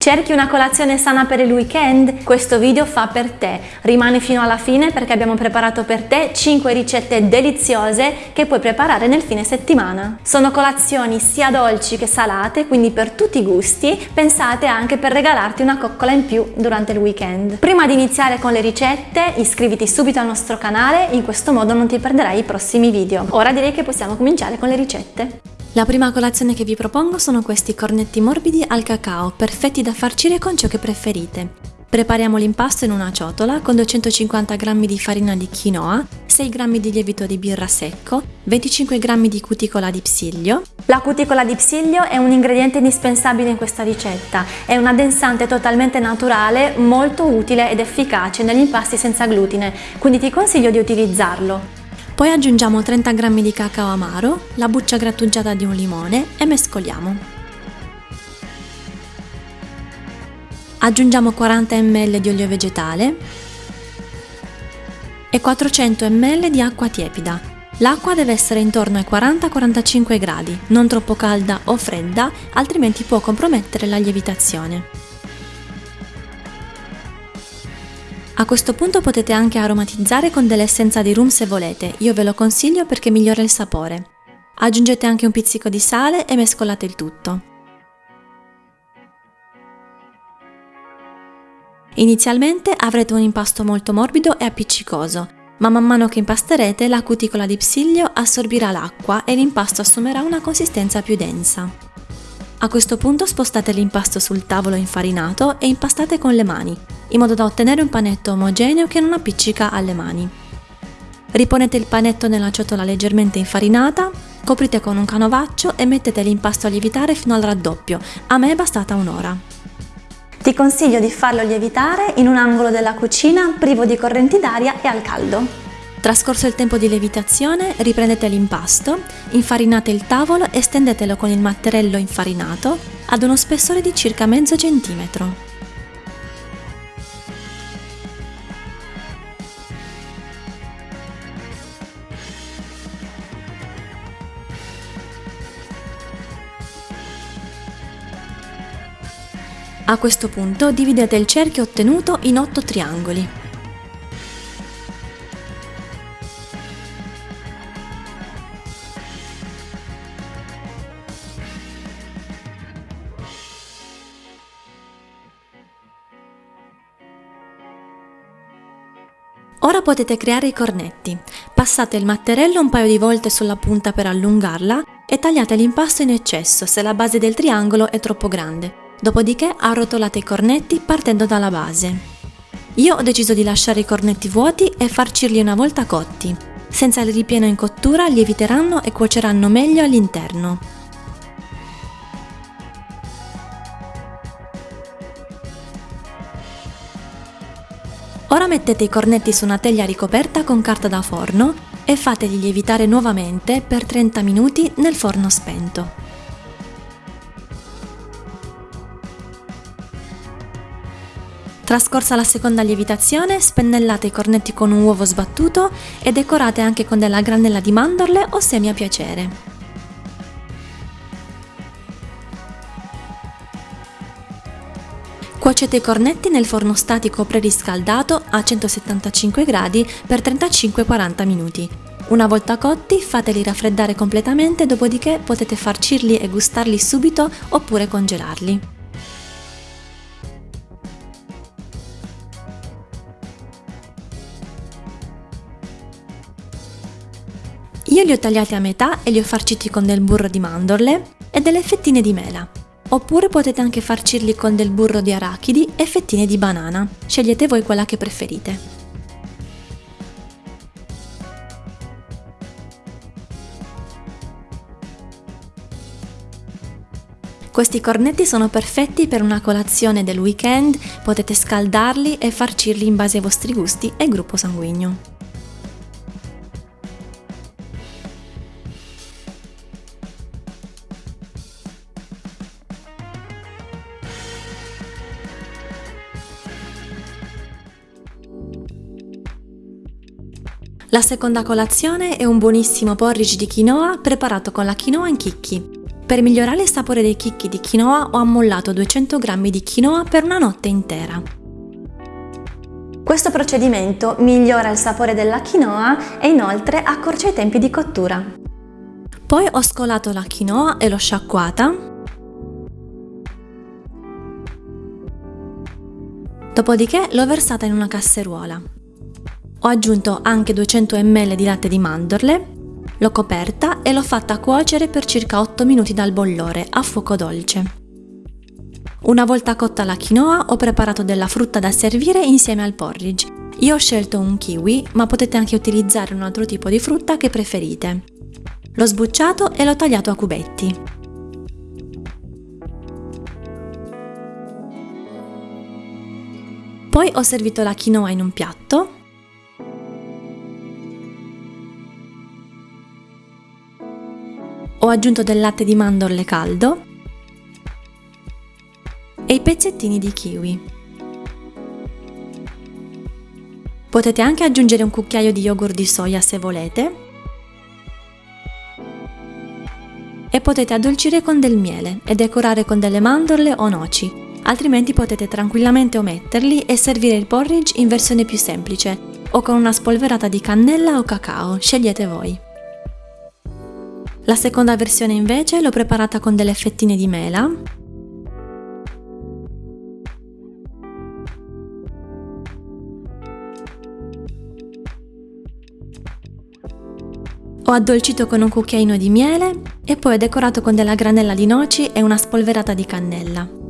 Cerchi una colazione sana per il weekend? Questo video fa per te. Rimani fino alla fine perché abbiamo preparato per te 5 ricette deliziose che puoi preparare nel fine settimana. Sono colazioni sia dolci che salate, quindi per tutti i gusti, pensate anche per regalarti una coccola in più durante il weekend. Prima di iniziare con le ricette, iscriviti subito al nostro canale, in questo modo non ti perderai i prossimi video. Ora direi che possiamo cominciare con le ricette. La prima colazione che vi propongo sono questi cornetti morbidi al cacao, perfetti da farcire con ciò che preferite. Prepariamo l'impasto in una ciotola con 250 g di farina di quinoa, 6 g di lievito di birra secco, 25 g di cuticola di psiglio. La cuticola di psiglio è un ingrediente indispensabile in questa ricetta, è un addensante totalmente naturale, molto utile ed efficace negli impasti senza glutine, quindi ti consiglio di utilizzarlo. Poi aggiungiamo 30 g di cacao amaro, la buccia grattugiata di un limone e mescoliamo. Aggiungiamo 40 ml di olio vegetale e 400 ml di acqua tiepida. L'acqua deve essere intorno ai 40-45 gradi, non troppo calda o fredda, altrimenti può compromettere la lievitazione. A questo punto potete anche aromatizzare con dell'essenza di rum se volete, io ve lo consiglio perché migliora il sapore. Aggiungete anche un pizzico di sale e mescolate il tutto. Inizialmente avrete un impasto molto morbido e appiccicoso, ma man mano che impasterete la cuticola di psiglio assorbirà l'acqua e l'impasto assumerà una consistenza più densa. A questo punto spostate l'impasto sul tavolo infarinato e impastate con le mani, in modo da ottenere un panetto omogeneo che non appiccica alle mani. Riponete il panetto nella ciotola leggermente infarinata, coprite con un canovaccio e mettete l'impasto a lievitare fino al raddoppio, a me è bastata un'ora. Ti consiglio di farlo lievitare in un angolo della cucina privo di correnti d'aria e al caldo. Trascorso il tempo di lievitazione, riprendete l'impasto, infarinate il tavolo e stendetelo con il matterello infarinato ad uno spessore di circa mezzo centimetro. A questo punto dividete il cerchio ottenuto in 8 triangoli. Ora potete creare i cornetti. Passate il matterello un paio di volte sulla punta per allungarla e tagliate l'impasto in eccesso se la base del triangolo è troppo grande. Dopodiché arrotolate i cornetti partendo dalla base. Io ho deciso di lasciare i cornetti vuoti e farcirli una volta cotti. Senza il ripieno in cottura lieviteranno e cuoceranno meglio all'interno. Ora mettete i cornetti su una teglia ricoperta con carta da forno e fateli lievitare nuovamente per 30 minuti nel forno spento. Trascorsa la seconda lievitazione, spennellate i cornetti con un uovo sbattuto e decorate anche con della granella di mandorle o semi a piacere. Cuocete i cornetti nel forno statico preriscaldato a 175 gradi per 35-40 minuti. Una volta cotti fateli raffreddare completamente, dopodiché potete farcirli e gustarli subito oppure congelarli. Io li ho tagliati a metà e li ho farciti con del burro di mandorle e delle fettine di mela. Oppure potete anche farcirli con del burro di arachidi e fettine di banana. Scegliete voi quella che preferite. Questi cornetti sono perfetti per una colazione del weekend, potete scaldarli e farcirli in base ai vostri gusti e gruppo sanguigno. La seconda colazione è un buonissimo porridge di quinoa preparato con la quinoa in chicchi. Per migliorare il sapore dei chicchi di quinoa ho ammollato 200 g di quinoa per una notte intera. Questo procedimento migliora il sapore della quinoa e inoltre accorcia i tempi di cottura. Poi ho scolato la quinoa e l'ho sciacquata. Dopodiché l'ho versata in una casseruola. Ho aggiunto anche 200 ml di latte di mandorle L'ho coperta e l'ho fatta cuocere per circa 8 minuti dal bollore a fuoco dolce. Una volta cotta la quinoa ho preparato della frutta da servire insieme al porridge. Io ho scelto un kiwi, ma potete anche utilizzare un altro tipo di frutta che preferite. L'ho sbucciato e l'ho tagliato a cubetti. Poi ho servito la quinoa in un piatto Ho aggiunto del latte di mandorle caldo e i pezzettini di kiwi. Potete anche aggiungere un cucchiaio di yogurt di soia se volete e potete addolcire con del miele e decorare con delle mandorle o noci, altrimenti potete tranquillamente ometterli e servire il porridge in versione più semplice o con una spolverata di cannella o cacao, scegliete voi. La seconda versione invece l'ho preparata con delle fettine di mela. Ho addolcito con un cucchiaino di miele e poi ho decorato con della granella di noci e una spolverata di cannella.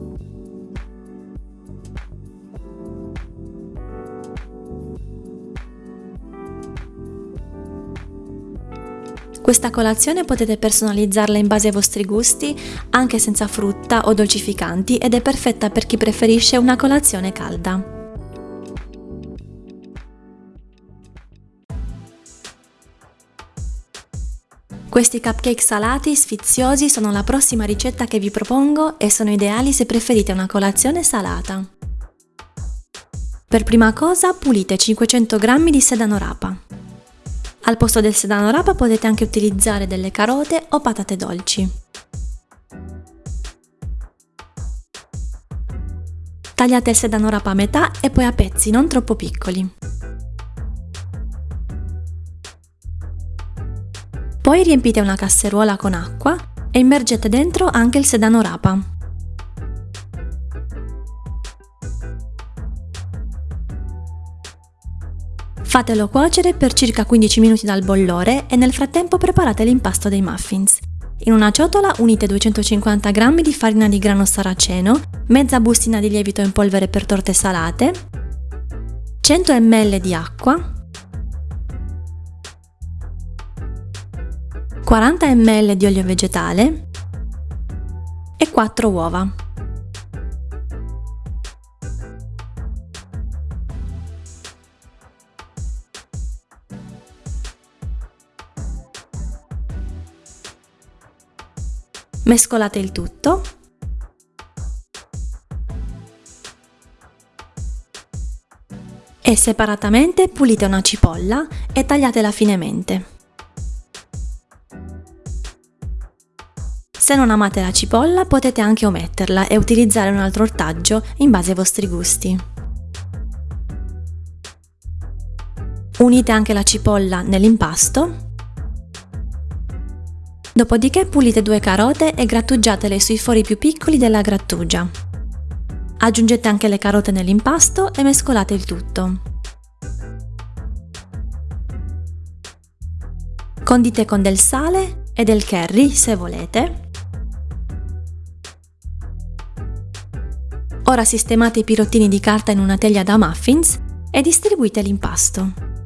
Questa colazione potete personalizzarla in base ai vostri gusti, anche senza frutta o dolcificanti ed è perfetta per chi preferisce una colazione calda. Questi cupcake salati sfiziosi sono la prossima ricetta che vi propongo e sono ideali se preferite una colazione salata. Per prima cosa pulite 500 g di sedano rapa. Al posto del sedano rapa potete anche utilizzare delle carote o patate dolci. Tagliate il sedano rapa a metà e poi a pezzi non troppo piccoli. Poi riempite una casseruola con acqua e immergete dentro anche il sedano rapa. Fatelo cuocere per circa 15 minuti dal bollore e nel frattempo preparate l'impasto dei muffins. In una ciotola unite 250 g di farina di grano saraceno, mezza bustina di lievito in polvere per torte salate, 100 ml di acqua, 40 ml di olio vegetale e 4 uova. Mescolate il tutto. E separatamente pulite una cipolla e tagliatela finemente. Se non amate la cipolla potete anche ometterla e utilizzare un altro ortaggio in base ai vostri gusti. Unite anche la cipolla nell'impasto Dopodiché pulite due carote e grattugiatele sui fori più piccoli della grattugia. Aggiungete anche le carote nell'impasto e mescolate il tutto. Condite con del sale e del curry se volete. Ora sistemate i pirottini di carta in una teglia da muffins e distribuite l'impasto.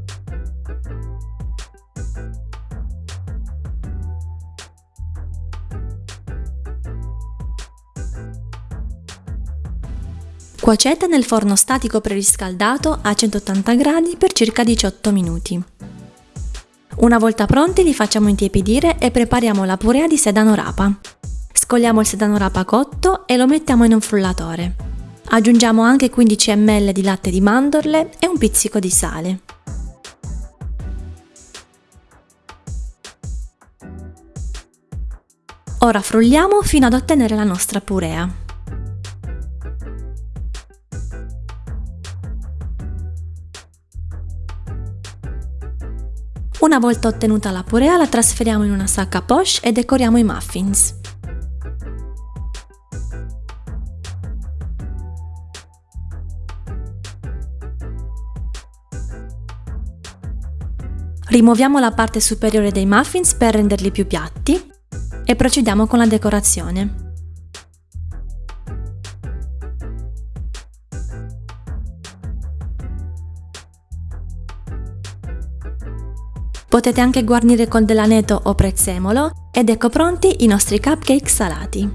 Cuocete nel forno statico preriscaldato a 180 gradi per circa 18 minuti. Una volta pronti li facciamo intiepidire e prepariamo la purea di sedano rapa. Scogliamo il sedano rapa cotto e lo mettiamo in un frullatore. Aggiungiamo anche 15 ml di latte di mandorle e un pizzico di sale. Ora frulliamo fino ad ottenere la nostra purea. Una volta ottenuta la purea la trasferiamo in una sacca poche e decoriamo i muffins. Rimuoviamo la parte superiore dei muffins per renderli più piatti e procediamo con la decorazione. Potete anche guarnire con dell'aneto o prezzemolo ed ecco pronti i nostri cupcake salati.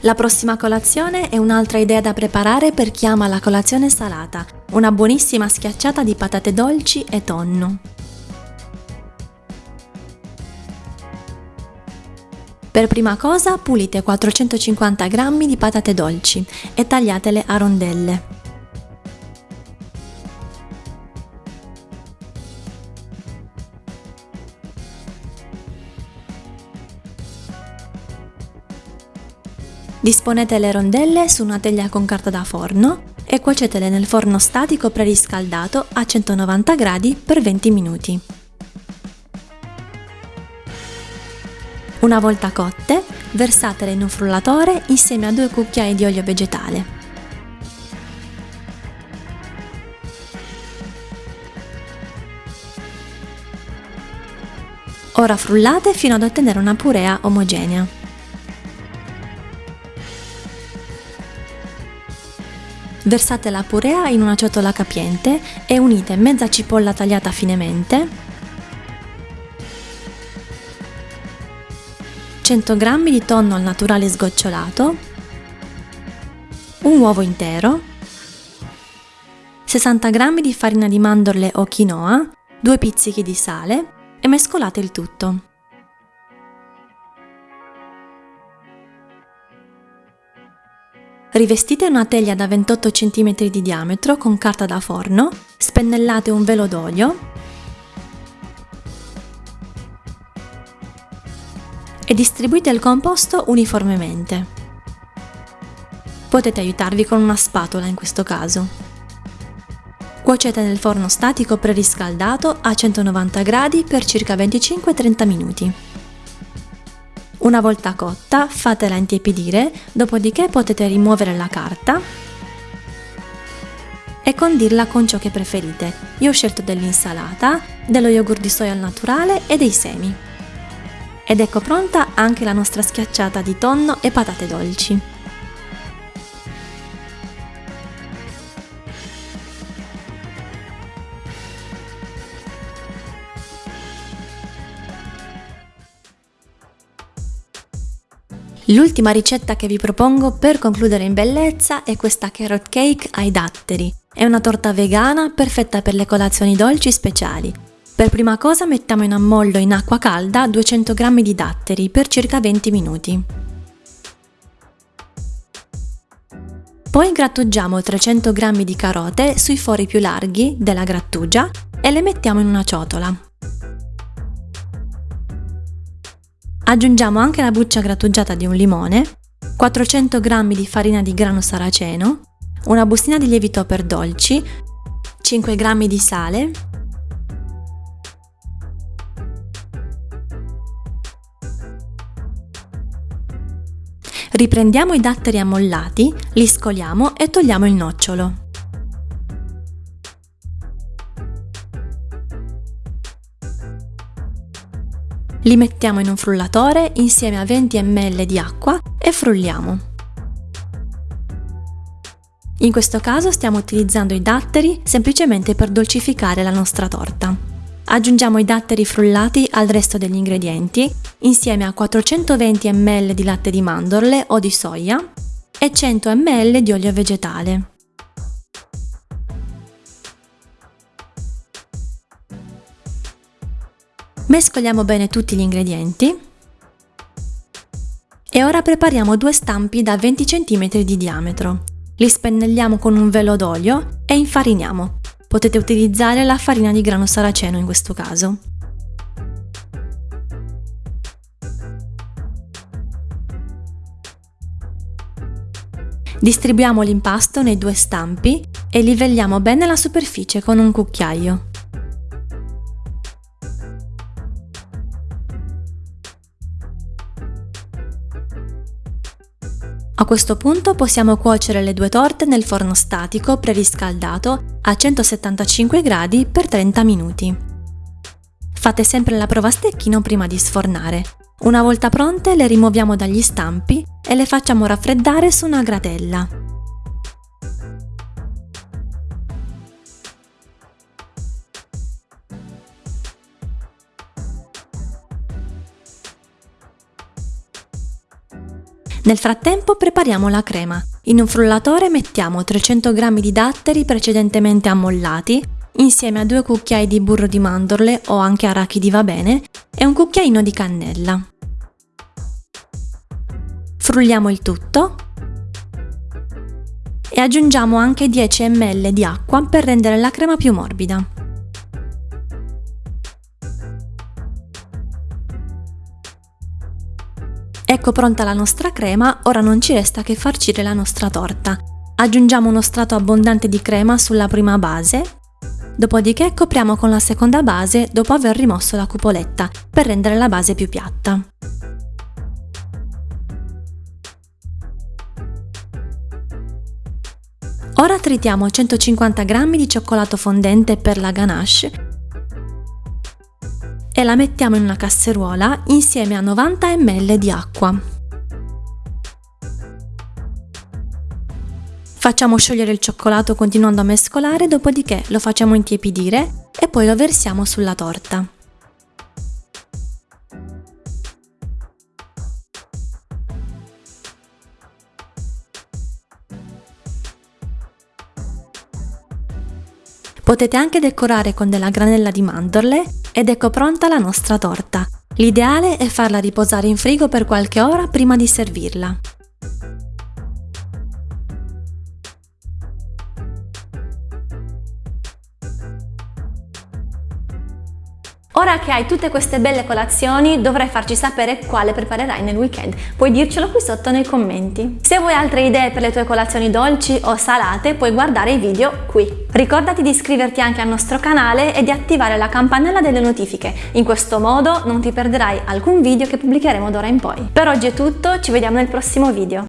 La prossima colazione è un'altra idea da preparare per chi ama la colazione salata, una buonissima schiacciata di patate dolci e tonno. Per prima cosa pulite 450 g di patate dolci e tagliatele a rondelle. Disponete le rondelle su una teglia con carta da forno e cuocetele nel forno statico preriscaldato a 190 gradi per 20 minuti. Una volta cotte, versatele in un frullatore insieme a due cucchiai di olio vegetale. Ora frullate fino ad ottenere una purea omogenea. Versate la purea in una ciotola capiente e unite mezza cipolla tagliata finemente, 100 g di tonno al naturale sgocciolato, un uovo intero, 60 g di farina di mandorle o quinoa, 2 pizzichi di sale e mescolate il tutto. Rivestite una teglia da 28 cm di diametro con carta da forno, spennellate un velo d'olio distribuite il composto uniformemente. Potete aiutarvi con una spatola in questo caso. Cuocete nel forno statico preriscaldato a 190 gradi per circa 25-30 minuti. Una volta cotta fatela intiepidire, dopodiché potete rimuovere la carta e condirla con ciò che preferite. Io ho scelto dell'insalata, dello yogurt di soia al naturale e dei semi. Ed ecco pronta anche la nostra schiacciata di tonno e patate dolci. L'ultima ricetta che vi propongo per concludere in bellezza è questa carrot cake ai datteri. È una torta vegana perfetta per le colazioni dolci speciali. Per prima cosa mettiamo in ammollo in acqua calda 200 g di datteri per circa 20 minuti. Poi grattugiamo 300 g di carote sui fori più larghi della grattugia e le mettiamo in una ciotola. Aggiungiamo anche la buccia grattugiata di un limone, 400 g di farina di grano saraceno, una bustina di lievito per dolci, 5 g di sale, Riprendiamo i datteri ammollati, li scoliamo e togliamo il nocciolo. Li mettiamo in un frullatore insieme a 20 ml di acqua e frulliamo. In questo caso stiamo utilizzando i datteri semplicemente per dolcificare la nostra torta. Aggiungiamo i datteri frullati al resto degli ingredienti insieme a 420 ml di latte di mandorle o di soia e 100 ml di olio vegetale. Mescoliamo bene tutti gli ingredienti e ora prepariamo due stampi da 20 cm di diametro. Li spennelliamo con un velo d'olio e infariniamo. Potete utilizzare la farina di grano saraceno in questo caso. Distribuiamo l'impasto nei due stampi e livelliamo bene la superficie con un cucchiaio. Questo punto possiamo cuocere le due torte nel forno statico preriscaldato a 175 gradi per 30 minuti. Fate sempre la prova a stecchino prima di sfornare. Una volta pronte le rimuoviamo dagli stampi e le facciamo raffreddare su una gratella. Nel frattempo prepariamo la crema. In un frullatore mettiamo 300 g di datteri precedentemente ammollati, insieme a due cucchiai di burro di mandorle o anche arachidi va bene, e un cucchiaino di cannella. Frulliamo il tutto e aggiungiamo anche 10 ml di acqua per rendere la crema più morbida. Ecco pronta la nostra crema, ora non ci resta che farcire la nostra torta. Aggiungiamo uno strato abbondante di crema sulla prima base, dopodiché copriamo con la seconda base dopo aver rimosso la cupoletta per rendere la base più piatta. Ora tritiamo 150 g di cioccolato fondente per la ganache e la mettiamo in una casseruola insieme a 90 ml di acqua. Facciamo sciogliere il cioccolato continuando a mescolare, dopodiché lo facciamo intiepidire e poi lo versiamo sulla torta. Potete anche decorare con della granella di mandorle ed ecco pronta la nostra torta. L'ideale è farla riposare in frigo per qualche ora prima di servirla. Ora che hai tutte queste belle colazioni dovrai farci sapere quale preparerai nel weekend, puoi dircelo qui sotto nei commenti. Se vuoi altre idee per le tue colazioni dolci o salate puoi guardare i video qui. Ricordati di iscriverti anche al nostro canale e di attivare la campanella delle notifiche, in questo modo non ti perderai alcun video che pubblicheremo d'ora in poi. Per oggi è tutto, ci vediamo nel prossimo video.